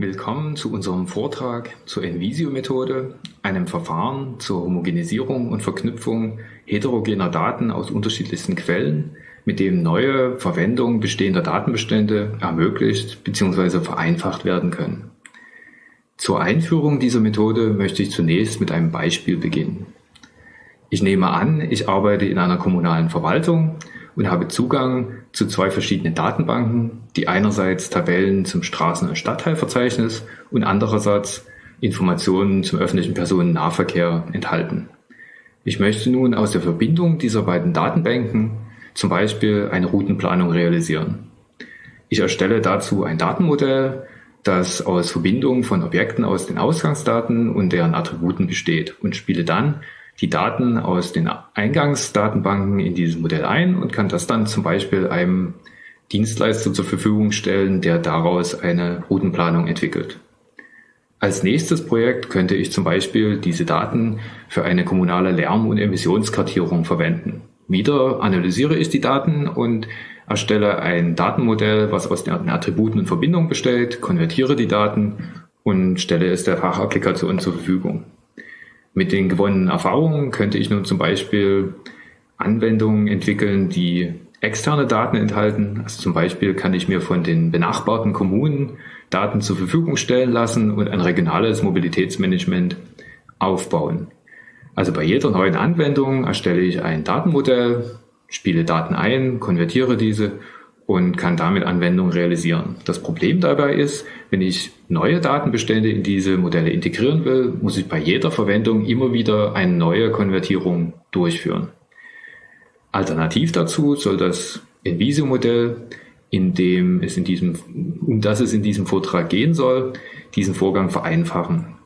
Willkommen zu unserem Vortrag zur Envisio-Methode, einem Verfahren zur Homogenisierung und Verknüpfung heterogener Daten aus unterschiedlichsten Quellen, mit dem neue Verwendung bestehender Datenbestände ermöglicht bzw. vereinfacht werden können. Zur Einführung dieser Methode möchte ich zunächst mit einem Beispiel beginnen. Ich nehme an, ich arbeite in einer kommunalen Verwaltung und habe Zugang zu zwei verschiedenen Datenbanken, die einerseits Tabellen zum Straßen- und Stadtteilverzeichnis und andererseits Informationen zum öffentlichen Personennahverkehr enthalten. Ich möchte nun aus der Verbindung dieser beiden Datenbanken zum Beispiel eine Routenplanung realisieren. Ich erstelle dazu ein Datenmodell, das aus Verbindungen von Objekten aus den Ausgangsdaten und deren Attributen besteht und spiele dann die Daten aus den Eingangsdatenbanken in dieses Modell ein und kann das dann zum Beispiel einem Dienstleister zur Verfügung stellen, der daraus eine Routenplanung entwickelt. Als nächstes Projekt könnte ich zum Beispiel diese Daten für eine kommunale Lärm- und Emissionskartierung verwenden. Wieder analysiere ich die Daten und erstelle ein Datenmodell, was aus den Attributen und Verbindungen besteht, konvertiere die Daten und stelle es der Fachapplikation zur Verfügung. Mit den gewonnenen Erfahrungen könnte ich nun zum Beispiel Anwendungen entwickeln, die externe Daten enthalten. Also zum Beispiel kann ich mir von den benachbarten Kommunen Daten zur Verfügung stellen lassen und ein regionales Mobilitätsmanagement aufbauen. Also bei jeder neuen Anwendung erstelle ich ein Datenmodell, spiele Daten ein, konvertiere diese und kann damit Anwendungen realisieren. Das Problem dabei ist, wenn ich neue Datenbestände in diese Modelle integrieren will, muss ich bei jeder Verwendung immer wieder eine neue Konvertierung durchführen. Alternativ dazu soll das Envisio-Modell, in dem es in diesem, um das es in diesem Vortrag gehen soll, diesen Vorgang vereinfachen.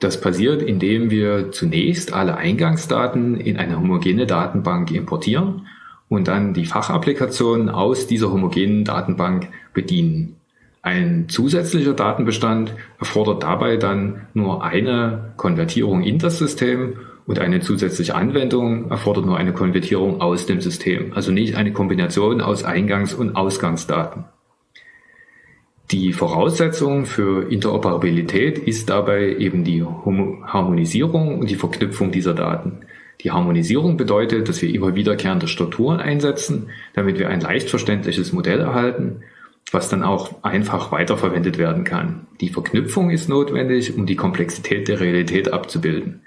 Das passiert, indem wir zunächst alle Eingangsdaten in eine homogene Datenbank importieren und dann die Fachapplikation aus dieser homogenen Datenbank bedienen. Ein zusätzlicher Datenbestand erfordert dabei dann nur eine Konvertierung in das System und eine zusätzliche Anwendung erfordert nur eine Konvertierung aus dem System, also nicht eine Kombination aus Eingangs- und Ausgangsdaten. Die Voraussetzung für Interoperabilität ist dabei eben die Harmonisierung und die Verknüpfung dieser Daten. Die Harmonisierung bedeutet, dass wir immer wiederkehrende Strukturen einsetzen, damit wir ein leicht verständliches Modell erhalten, was dann auch einfach weiterverwendet werden kann. Die Verknüpfung ist notwendig, um die Komplexität der Realität abzubilden.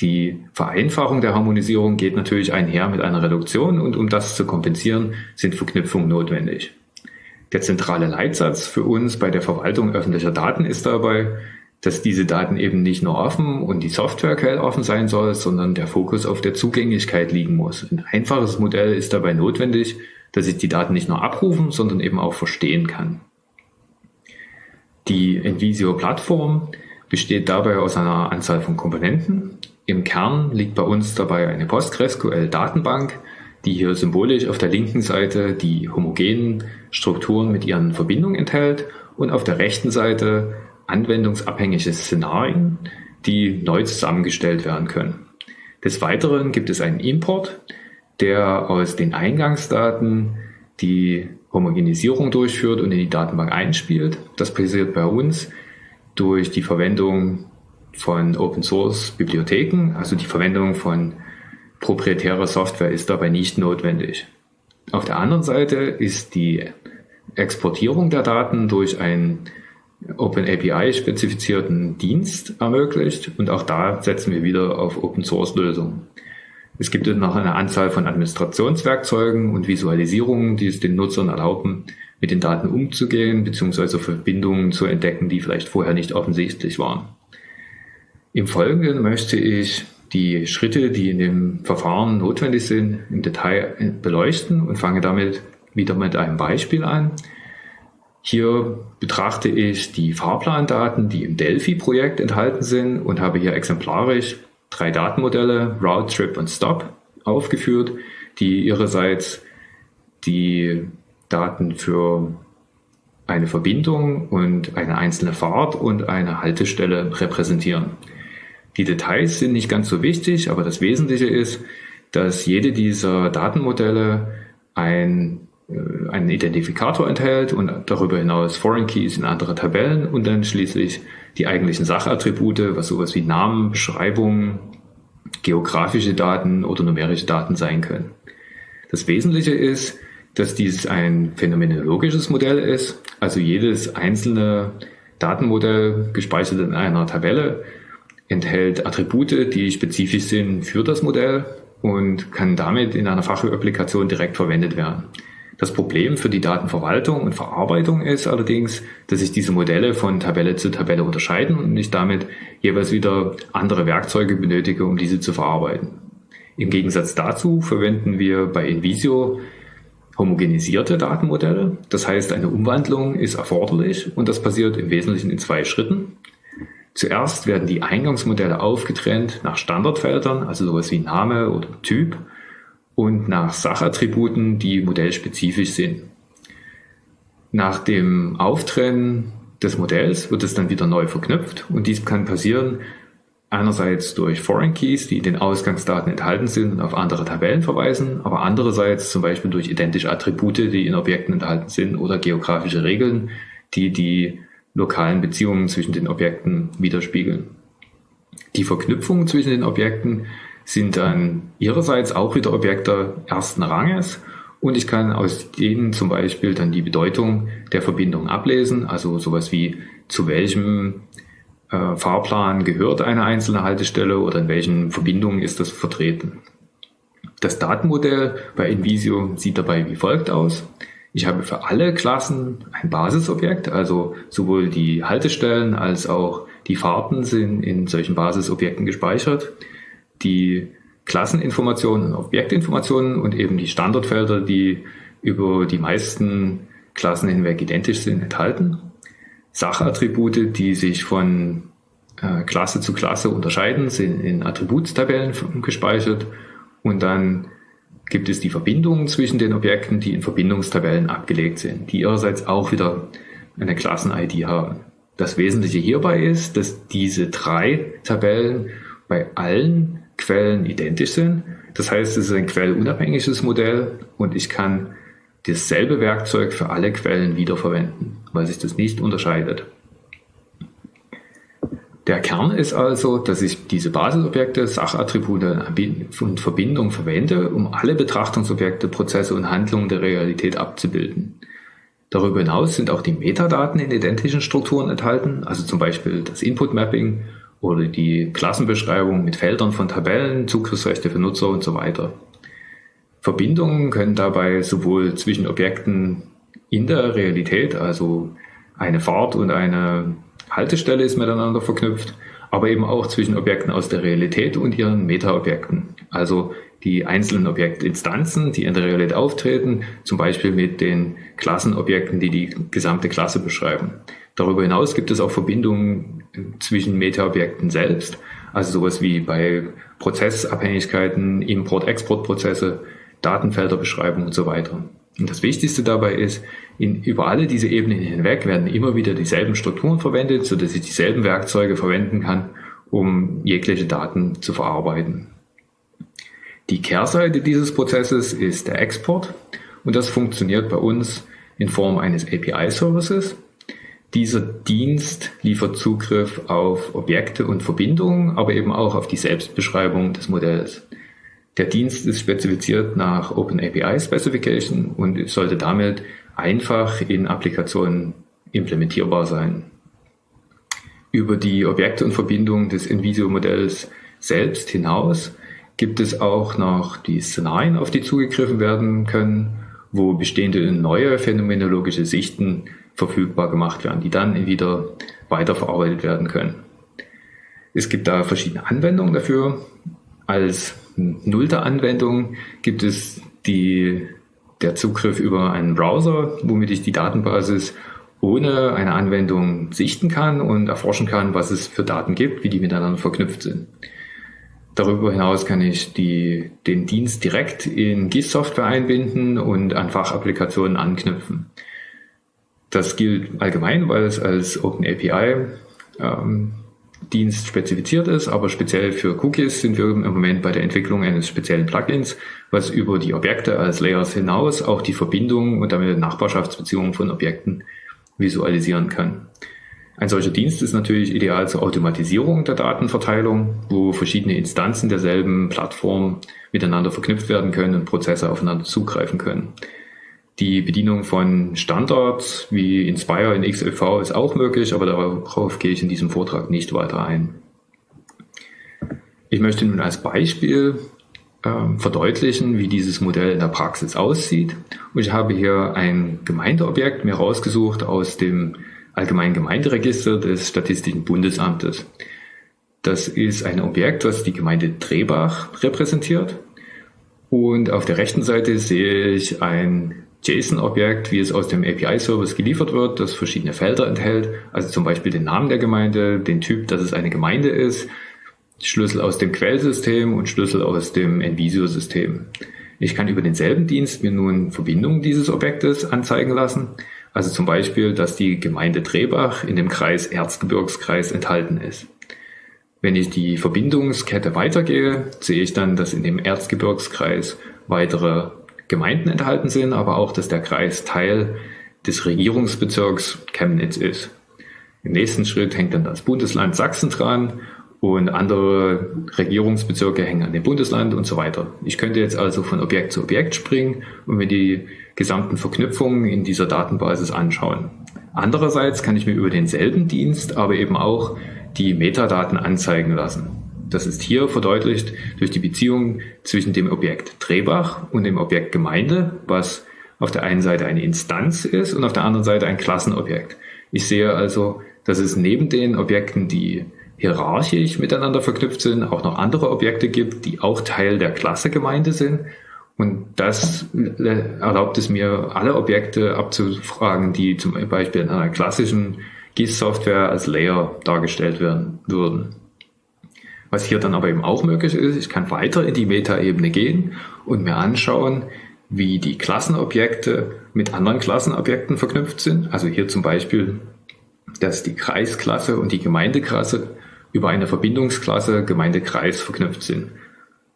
Die Vereinfachung der Harmonisierung geht natürlich einher mit einer Reduktion und um das zu kompensieren, sind Verknüpfungen notwendig. Der zentrale Leitsatz für uns bei der Verwaltung öffentlicher Daten ist dabei, dass diese Daten eben nicht nur offen und die Software offen sein soll, sondern der Fokus auf der Zugänglichkeit liegen muss. Ein einfaches Modell ist dabei notwendig, dass ich die Daten nicht nur abrufen, sondern eben auch verstehen kann. Die Envisio-Plattform besteht dabei aus einer Anzahl von Komponenten. Im Kern liegt bei uns dabei eine PostgreSQL-Datenbank, die hier symbolisch auf der linken Seite die homogenen Strukturen mit ihren Verbindungen enthält und auf der rechten Seite anwendungsabhängige Szenarien, die neu zusammengestellt werden können. Des Weiteren gibt es einen Import, der aus den Eingangsdaten die Homogenisierung durchführt und in die Datenbank einspielt. Das passiert bei uns durch die Verwendung von Open Source Bibliotheken, also die Verwendung von proprietärer Software ist dabei nicht notwendig. Auf der anderen Seite ist die Exportierung der Daten durch ein OpenAPI-spezifizierten Dienst ermöglicht und auch da setzen wir wieder auf Open-Source-Lösungen. Es gibt noch eine Anzahl von Administrationswerkzeugen und Visualisierungen, die es den Nutzern erlauben, mit den Daten umzugehen bzw. Verbindungen zu entdecken, die vielleicht vorher nicht offensichtlich waren. Im Folgenden möchte ich die Schritte, die in dem Verfahren notwendig sind, im Detail beleuchten und fange damit wieder mit einem Beispiel an. Hier betrachte ich die Fahrplandaten, die im Delphi-Projekt enthalten sind und habe hier exemplarisch drei Datenmodelle, Route, Trip und Stop, aufgeführt, die ihrerseits die Daten für eine Verbindung und eine einzelne Fahrt und eine Haltestelle repräsentieren. Die Details sind nicht ganz so wichtig, aber das Wesentliche ist, dass jede dieser Datenmodelle ein einen Identifikator enthält und darüber hinaus Foreign Keys in andere Tabellen und dann schließlich die eigentlichen Sachattribute, was sowas wie Namen, Beschreibungen, geografische Daten oder numerische Daten sein können. Das Wesentliche ist, dass dies ein phänomenologisches Modell ist, also jedes einzelne Datenmodell gespeichert in einer Tabelle enthält Attribute, die spezifisch sind für das Modell und kann damit in einer Fachapplikation direkt verwendet werden. Das Problem für die Datenverwaltung und Verarbeitung ist allerdings, dass sich diese Modelle von Tabelle zu Tabelle unterscheiden und ich damit jeweils wieder andere Werkzeuge benötige, um diese zu verarbeiten. Im Gegensatz dazu verwenden wir bei InVisio homogenisierte Datenmodelle. Das heißt, eine Umwandlung ist erforderlich und das passiert im Wesentlichen in zwei Schritten. Zuerst werden die Eingangsmodelle aufgetrennt nach Standardfeldern, also sowas wie Name oder Typ und nach Sachattributen, die modellspezifisch sind. Nach dem Auftrennen des Modells wird es dann wieder neu verknüpft und dies kann passieren einerseits durch Foreign Keys, die in den Ausgangsdaten enthalten sind und auf andere Tabellen verweisen, aber andererseits zum Beispiel durch identische Attribute, die in Objekten enthalten sind oder geografische Regeln, die die lokalen Beziehungen zwischen den Objekten widerspiegeln. Die Verknüpfungen zwischen den Objekten sind dann ihrerseits auch wieder Objekte ersten Ranges und ich kann aus denen zum Beispiel dann die Bedeutung der Verbindung ablesen, also sowas wie zu welchem äh, Fahrplan gehört eine einzelne Haltestelle oder in welchen Verbindungen ist das vertreten. Das Datenmodell bei InVisio sieht dabei wie folgt aus. Ich habe für alle Klassen ein Basisobjekt, also sowohl die Haltestellen als auch die Fahrten sind in solchen Basisobjekten gespeichert die Klasseninformationen, Objektinformationen und eben die Standardfelder, die über die meisten Klassen hinweg identisch sind, enthalten. Sachattribute, die sich von äh, Klasse zu Klasse unterscheiden, sind in Attributstabellen gespeichert und dann gibt es die Verbindungen zwischen den Objekten, die in Verbindungstabellen abgelegt sind, die ihrerseits auch wieder eine Klassen-ID haben. Das Wesentliche hierbei ist, dass diese drei Tabellen bei allen Quellen identisch sind. Das heißt, es ist ein quellunabhängiges Modell und ich kann dasselbe Werkzeug für alle Quellen wiederverwenden, weil sich das nicht unterscheidet. Der Kern ist also, dass ich diese Basisobjekte, Sachattribute und Verbindungen verwende, um alle Betrachtungsobjekte, Prozesse und Handlungen der Realität abzubilden. Darüber hinaus sind auch die Metadaten in identischen Strukturen enthalten, also zum Beispiel das Input-Mapping oder die Klassenbeschreibung mit Feldern von Tabellen, Zugriffsrechte für Nutzer und so weiter. Verbindungen können dabei sowohl zwischen Objekten in der Realität, also eine Fahrt und eine Haltestelle ist miteinander verknüpft, aber eben auch zwischen Objekten aus der Realität und ihren Meta-Objekten, also die einzelnen Objektinstanzen, die in der Realität auftreten, zum Beispiel mit den Klassenobjekten, die die gesamte Klasse beschreiben. Darüber hinaus gibt es auch Verbindungen zwischen Meta-Objekten selbst, also sowas wie bei Prozessabhängigkeiten, Import-Export-Prozesse, Datenfelderbeschreibung und so weiter. Und das Wichtigste dabei ist, in, über alle diese Ebenen hinweg werden immer wieder dieselben Strukturen verwendet, so dass ich dieselben Werkzeuge verwenden kann, um jegliche Daten zu verarbeiten. Die Kehrseite dieses Prozesses ist der Export und das funktioniert bei uns in Form eines API-Services. Dieser Dienst liefert Zugriff auf Objekte und Verbindungen, aber eben auch auf die Selbstbeschreibung des Modells. Der Dienst ist spezifiziert nach OpenAPI Specification und sollte damit einfach in Applikationen implementierbar sein. Über die Objekte und Verbindungen des InVisio-Modells selbst hinaus gibt es auch noch die Szenarien, auf die zugegriffen werden können, wo bestehende neue phänomenologische Sichten verfügbar gemacht werden, die dann wieder weiterverarbeitet werden können. Es gibt da verschiedene Anwendungen dafür. Als nullte Anwendung gibt es die, der Zugriff über einen Browser, womit ich die Datenbasis ohne eine Anwendung sichten kann und erforschen kann, was es für Daten gibt, wie die miteinander verknüpft sind. Darüber hinaus kann ich die, den Dienst direkt in GIS-Software einbinden und an Fachapplikationen anknüpfen. Das gilt allgemein, weil es als Open API ähm, Dienst spezifiziert ist, aber speziell für Cookies sind wir im Moment bei der Entwicklung eines speziellen Plugins, was über die Objekte als Layers hinaus auch die Verbindungen und damit Nachbarschaftsbeziehungen von Objekten visualisieren kann. Ein solcher Dienst ist natürlich ideal zur Automatisierung der Datenverteilung, wo verschiedene Instanzen derselben Plattform miteinander verknüpft werden können und Prozesse aufeinander zugreifen können. Die Bedienung von Standards wie Inspire in XLV ist auch möglich, aber darauf gehe ich in diesem Vortrag nicht weiter ein. Ich möchte nun als Beispiel äh, verdeutlichen, wie dieses Modell in der Praxis aussieht. Und ich habe hier ein Gemeindeobjekt mir rausgesucht aus dem Allgemeinen Gemeinderegister des Statistischen Bundesamtes. Das ist ein Objekt, das die Gemeinde Drehbach repräsentiert. Und auf der rechten Seite sehe ich ein JSON-Objekt, wie es aus dem API-Service geliefert wird, das verschiedene Felder enthält, also zum Beispiel den Namen der Gemeinde, den Typ, dass es eine Gemeinde ist, Schlüssel aus dem Quellsystem und Schlüssel aus dem Envisio-System. Ich kann über denselben Dienst mir nun Verbindungen dieses Objektes anzeigen lassen, also zum Beispiel, dass die Gemeinde Drehbach in dem Kreis Erzgebirgskreis enthalten ist. Wenn ich die Verbindungskette weitergehe, sehe ich dann, dass in dem Erzgebirgskreis weitere Gemeinden enthalten sind, aber auch, dass der Kreis Teil des Regierungsbezirks Chemnitz ist. Im nächsten Schritt hängt dann das Bundesland Sachsen dran und andere Regierungsbezirke hängen an dem Bundesland und so weiter. Ich könnte jetzt also von Objekt zu Objekt springen und mir die gesamten Verknüpfungen in dieser Datenbasis anschauen. Andererseits kann ich mir über denselben Dienst aber eben auch die Metadaten anzeigen lassen. Das ist hier verdeutlicht durch die Beziehung zwischen dem Objekt Drehbach und dem Objekt Gemeinde, was auf der einen Seite eine Instanz ist und auf der anderen Seite ein Klassenobjekt. Ich sehe also, dass es neben den Objekten, die hierarchisch miteinander verknüpft sind, auch noch andere Objekte gibt, die auch Teil der Klasse Gemeinde sind. Und das erlaubt es mir, alle Objekte abzufragen, die zum Beispiel in einer klassischen GIS-Software als Layer dargestellt werden würden. Was hier dann aber eben auch möglich ist, ich kann weiter in die Metaebene gehen und mir anschauen, wie die Klassenobjekte mit anderen Klassenobjekten verknüpft sind. Also hier zum Beispiel, dass die Kreisklasse und die Gemeindeklasse über eine Verbindungsklasse Gemeindekreis verknüpft sind.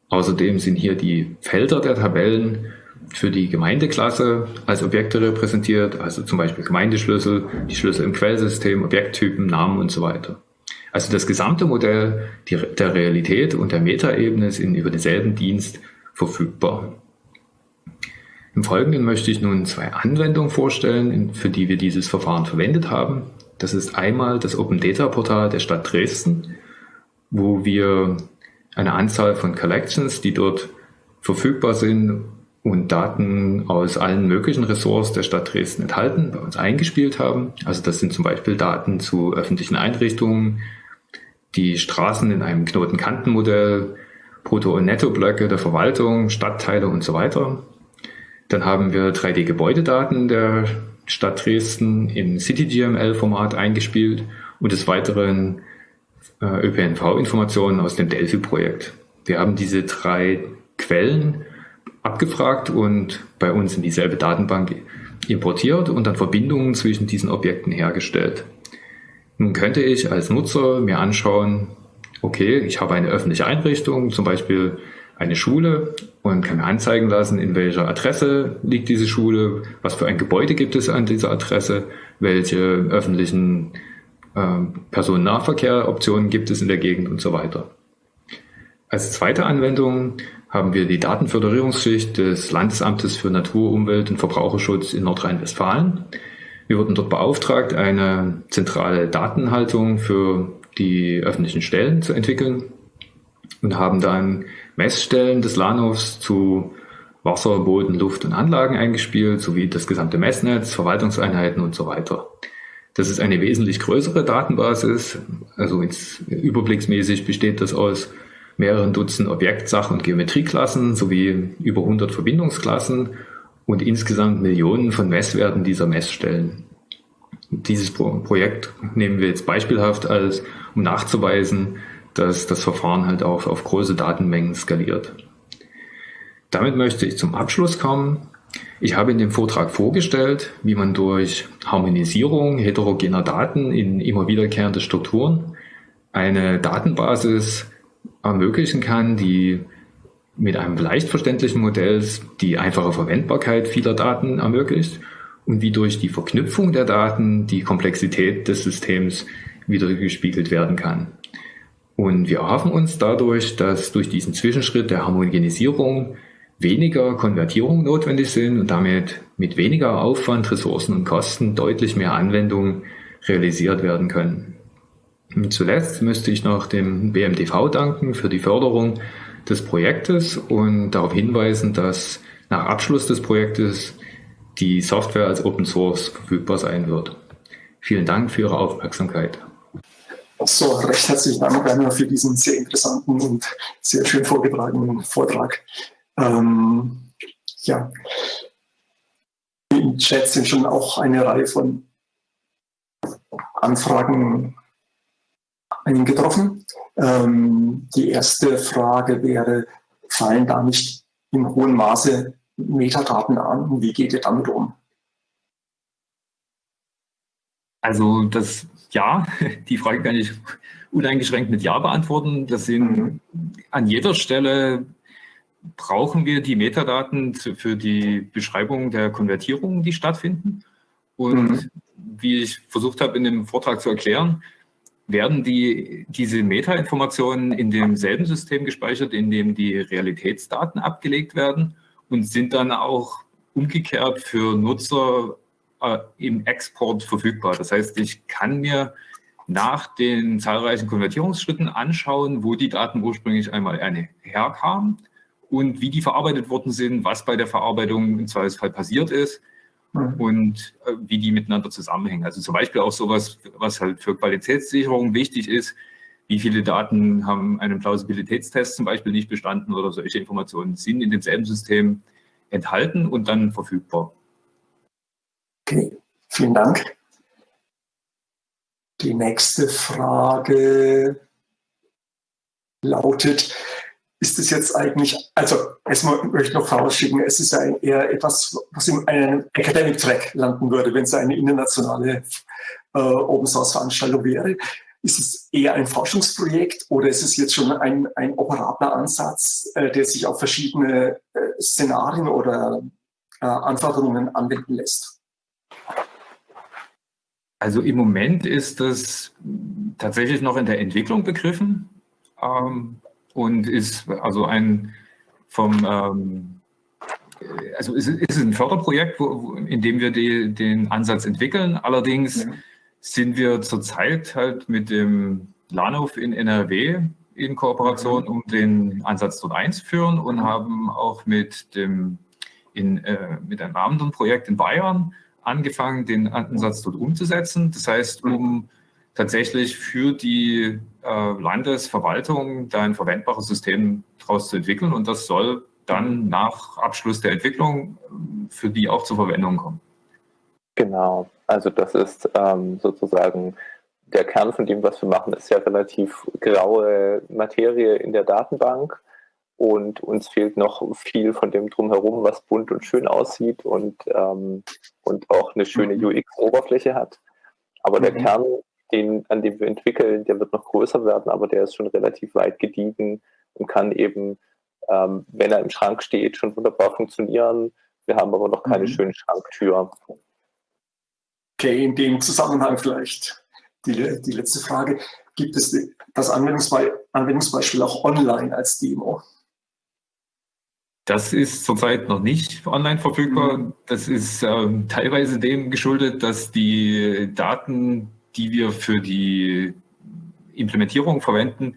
Außerdem sind hier die Felder der Tabellen für die Gemeindeklasse als Objekte repräsentiert, also zum Beispiel Gemeindeschlüssel, die Schlüssel im Quellsystem, Objekttypen, Namen und so weiter. Also das gesamte Modell der Realität und der Metaebene sind über denselben Dienst verfügbar. Im Folgenden möchte ich nun zwei Anwendungen vorstellen, für die wir dieses Verfahren verwendet haben. Das ist einmal das Open Data Portal der Stadt Dresden, wo wir eine Anzahl von Collections, die dort verfügbar sind und Daten aus allen möglichen Ressorts der Stadt Dresden enthalten, bei uns eingespielt haben. Also das sind zum Beispiel Daten zu öffentlichen Einrichtungen, die Straßen in einem Knotenkantenmodell, Brutto- und Nettoblöcke der Verwaltung, Stadtteile und so weiter. Dann haben wir 3D-Gebäudedaten der Stadt Dresden im CityGML-Format eingespielt und des Weiteren äh, ÖPNV-Informationen aus dem Delphi-Projekt. Wir haben diese drei Quellen abgefragt und bei uns in dieselbe Datenbank importiert und dann Verbindungen zwischen diesen Objekten hergestellt. Nun könnte ich als Nutzer mir anschauen, okay, ich habe eine öffentliche Einrichtung, zum Beispiel eine Schule und kann mir anzeigen lassen, in welcher Adresse liegt diese Schule, was für ein Gebäude gibt es an dieser Adresse, welche öffentlichen äh, Personennahverkehroptionen gibt es in der Gegend und so weiter. Als zweite Anwendung haben wir die Datenföderierungsschicht des Landesamtes für Natur, Umwelt und Verbraucherschutz in Nordrhein-Westfalen. Wir wurden dort beauftragt, eine zentrale Datenhaltung für die öffentlichen Stellen zu entwickeln und haben dann Messstellen des Lahnhofs zu Wasser, Boden, Luft und Anlagen eingespielt, sowie das gesamte Messnetz, Verwaltungseinheiten und so weiter. Das ist eine wesentlich größere Datenbasis, also überblicksmäßig besteht das aus mehreren Dutzend Objekt-, Sach- und Geometrieklassen sowie über 100 Verbindungsklassen und insgesamt Millionen von Messwerten dieser Messstellen. Dieses Projekt nehmen wir jetzt beispielhaft als, um nachzuweisen, dass das Verfahren halt auch auf große Datenmengen skaliert. Damit möchte ich zum Abschluss kommen. Ich habe in dem Vortrag vorgestellt, wie man durch Harmonisierung heterogener Daten in immer wiederkehrende Strukturen eine Datenbasis ermöglichen kann, die mit einem leicht verständlichen Modell die einfache Verwendbarkeit vieler Daten ermöglicht und wie durch die Verknüpfung der Daten die Komplexität des Systems wiedergespiegelt werden kann. Und wir erhoffen uns dadurch, dass durch diesen Zwischenschritt der Homogenisierung weniger Konvertierungen notwendig sind und damit mit weniger Aufwand, Ressourcen und Kosten deutlich mehr Anwendungen realisiert werden können. Zuletzt müsste ich noch dem BMTV danken für die Förderung des Projektes und darauf hinweisen, dass nach Abschluss des Projektes die Software als Open Source verfügbar sein wird. Vielen Dank für Ihre Aufmerksamkeit. So, recht herzlichen Dank, Werner, für diesen sehr interessanten und sehr schön vorgetragenen Vortrag. Ähm, ja, im Chat sind schon auch eine Reihe von Anfragen eingetroffen. Ähm, die erste Frage wäre, fallen da nicht in hohem Maße Metadaten an? Wie geht ihr damit um? Also das Ja, die Frage kann ich uneingeschränkt mit Ja beantworten. Das sind mhm. an jeder Stelle brauchen wir die Metadaten für die Beschreibung der Konvertierungen, die stattfinden. Und mhm. wie ich versucht habe in dem Vortrag zu erklären, werden die, diese Metainformationen in demselben System gespeichert, in dem die Realitätsdaten abgelegt werden und sind dann auch umgekehrt für Nutzer äh, im Export verfügbar. Das heißt, ich kann mir nach den zahlreichen Konvertierungsschritten anschauen, wo die Daten ursprünglich einmal herkamen und wie die verarbeitet worden sind, was bei der Verarbeitung im Zweifelsfall passiert ist. Und äh, wie die miteinander zusammenhängen. Also zum Beispiel auch sowas, was halt für Qualitätssicherung wichtig ist, wie viele Daten haben einen Plausibilitätstest zum Beispiel nicht bestanden oder solche Informationen sind in demselben System enthalten und dann verfügbar. Okay, vielen Dank. Die nächste Frage lautet, ist es jetzt eigentlich, also erstmal möchte ich noch vorausschicken, es ist ja eher etwas, was in einem Academic Track landen würde, wenn es eine internationale äh, Open Source Veranstaltung wäre. Ist es eher ein Forschungsprojekt oder ist es jetzt schon ein, ein operabler Ansatz, äh, der sich auf verschiedene äh, Szenarien oder äh, Anforderungen anwenden lässt? Also im Moment ist das tatsächlich noch in der Entwicklung begriffen. Ähm, und ist also ein vom ähm, also ist, ist ein Förderprojekt, wo, in dem wir die, den Ansatz entwickeln. Allerdings ja. sind wir zurzeit halt mit dem Lahnhof in NRW in Kooperation, um den Ansatz dort einzuführen und haben auch mit dem in, äh, mit einem anderen Projekt in Bayern angefangen, den Ansatz dort umzusetzen. Das heißt, um tatsächlich für die äh, Landesverwaltung da ein verwendbares System daraus zu entwickeln und das soll dann nach Abschluss der Entwicklung äh, für die auch zur Verwendung kommen. Genau, also das ist ähm, sozusagen der Kern von dem, was wir machen, ist ja relativ graue Materie in der Datenbank und uns fehlt noch viel von dem drumherum, was bunt und schön aussieht und, ähm, und auch eine schöne mhm. UX-Oberfläche hat. Aber der mhm. Kern den, an dem wir entwickeln, der wird noch größer werden, aber der ist schon relativ weit gediegen und kann eben, ähm, wenn er im Schrank steht, schon wunderbar funktionieren. Wir haben aber noch keine mhm. schöne Schranktür. Okay, in dem Zusammenhang vielleicht die, die letzte Frage. Gibt es das Anwendungsbe Anwendungsbeispiel auch online als Demo? Das ist zurzeit noch nicht online verfügbar. Mhm. Das ist ähm, teilweise dem geschuldet, dass die Daten die wir für die Implementierung verwenden,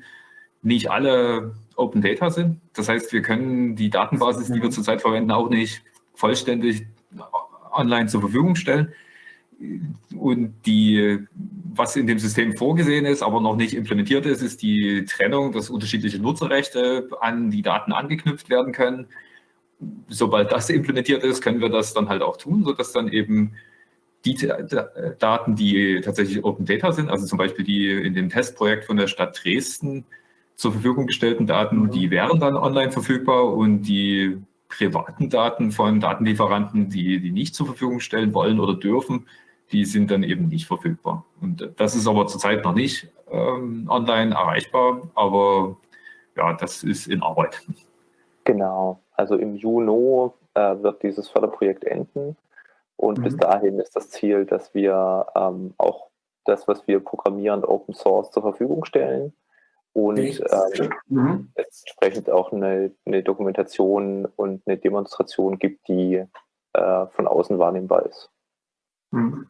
nicht alle Open Data sind. Das heißt, wir können die Datenbasis, die wir mhm. zurzeit verwenden, auch nicht vollständig online zur Verfügung stellen. Und die, was in dem System vorgesehen ist, aber noch nicht implementiert ist, ist die Trennung, dass unterschiedliche Nutzerrechte an die Daten angeknüpft werden können. Sobald das implementiert ist, können wir das dann halt auch tun, sodass dann eben die Daten, die tatsächlich Open Data sind, also zum Beispiel die in dem Testprojekt von der Stadt Dresden zur Verfügung gestellten Daten, mhm. die wären dann online verfügbar und die privaten Daten von Datenlieferanten, die die nicht zur Verfügung stellen wollen oder dürfen, die sind dann eben nicht verfügbar. Und das ist aber zurzeit noch nicht ähm, online erreichbar, aber ja, das ist in Arbeit. Genau, also im Juni äh, wird dieses Förderprojekt enden und mhm. bis dahin ist das Ziel, dass wir ähm, auch das, was wir programmieren, Open Source zur Verfügung stellen und ähm, mhm. entsprechend auch eine, eine, Dokumentation und eine Demonstration gibt, die äh, von außen wahrnehmbar ist. Mhm.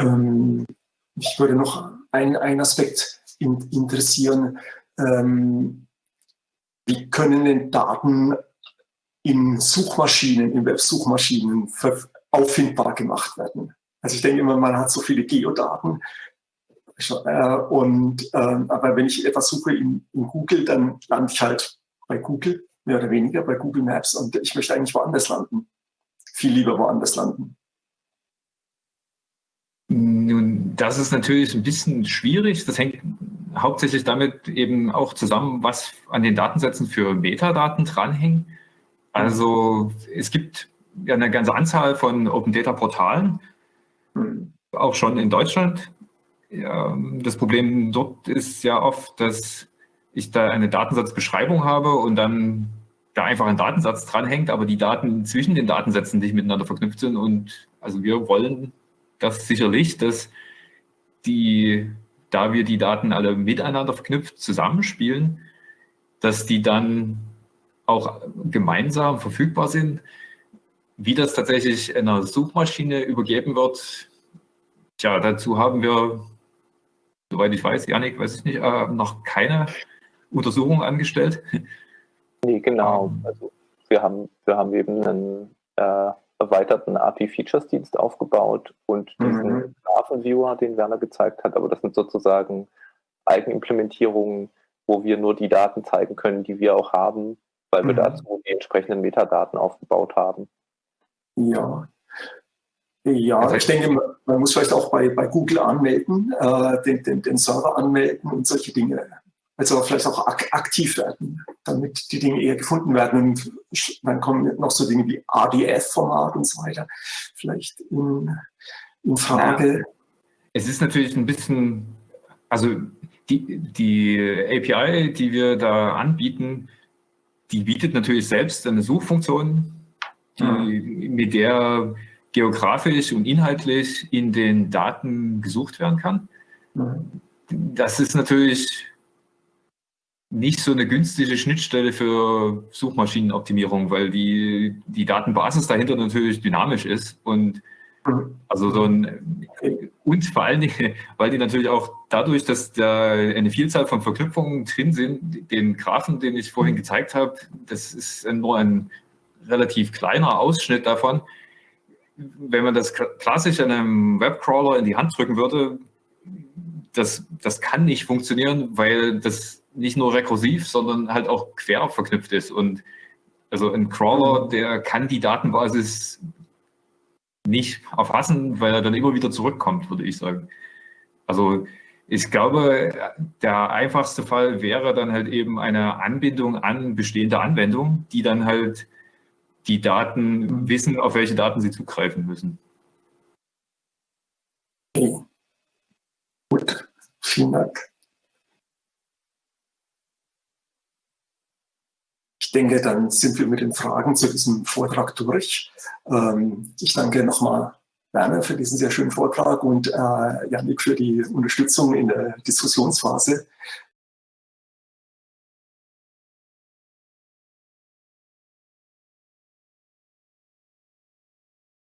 Ähm, mich würde noch ein, ein Aspekt in, interessieren. Ähm, wie können denn Daten in Suchmaschinen, in Websuchmaschinen auffindbar gemacht werden? Also ich denke immer, man hat so viele Geodaten. Äh, und, äh, aber wenn ich etwas suche in, in Google, dann lande ich halt bei Google, mehr oder weniger bei Google Maps. Und ich möchte eigentlich woanders landen. Viel lieber woanders landen. Nun, das ist natürlich ein bisschen schwierig. Das hängt hauptsächlich damit eben auch zusammen, was an den Datensätzen für Metadaten dranhängen. Also es gibt ja eine ganze Anzahl von Open Data Portalen, auch schon in Deutschland. Ja, das Problem dort ist ja oft, dass ich da eine Datensatzbeschreibung habe und dann da einfach ein Datensatz dranhängt, aber die Daten zwischen den Datensätzen nicht miteinander verknüpft sind. Und also wir wollen das sicherlich, dass die, da wir die Daten alle miteinander verknüpft zusammenspielen, dass die dann auch gemeinsam verfügbar sind. Wie das tatsächlich einer Suchmaschine übergeben wird, tja, dazu haben wir, soweit ich weiß, Janik, weiß ich nicht, äh, noch keine Untersuchung angestellt. Nee, genau. Ähm. Also wir haben, wir haben eben einen äh, erweiterten API-Features-Dienst aufgebaut und diesen mhm. Graphen-Viewer, den Werner gezeigt hat, aber das sind sozusagen Eigenimplementierungen, wo wir nur die Daten zeigen können, die wir auch haben, weil wir mhm. dazu die entsprechenden Metadaten aufgebaut haben. Ja. Ja, ich denke, man muss vielleicht auch bei, bei Google anmelden, äh, den, den, den Server anmelden und solche Dinge also vielleicht auch ak aktiv werden, damit die Dinge eher gefunden werden. Und dann kommen noch so Dinge wie ADF-Format und so weiter vielleicht in, in Frage. Ja, es ist natürlich ein bisschen, also die, die API, die wir da anbieten, die bietet natürlich selbst eine Suchfunktion, die, mhm. mit der geografisch und inhaltlich in den Daten gesucht werden kann. Mhm. Das ist natürlich nicht so eine günstige Schnittstelle für Suchmaschinenoptimierung, weil die, die Datenbasis dahinter natürlich dynamisch ist und also so ein, und vor allen Dingen, weil die natürlich auch dadurch, dass da eine Vielzahl von Verknüpfungen drin sind, den Graphen, den ich vorhin gezeigt habe, das ist nur ein relativ kleiner Ausschnitt davon. Wenn man das klassisch einem Webcrawler in die Hand drücken würde, das, das kann nicht funktionieren, weil das nicht nur rekursiv, sondern halt auch quer verknüpft ist. Und also ein Crawler, der kann die Datenbasis nicht erfassen, weil er dann immer wieder zurückkommt, würde ich sagen. Also ich glaube, der einfachste Fall wäre dann halt eben eine Anbindung an bestehende Anwendungen, die dann halt die Daten wissen, auf welche Daten sie zugreifen müssen. Okay. Gut, vielen Dank. Denke, dann sind wir mit den Fragen zu diesem Vortrag durch. Ähm, ich danke nochmal Werner für diesen sehr schönen Vortrag und äh, Janik für die Unterstützung in der Diskussionsphase.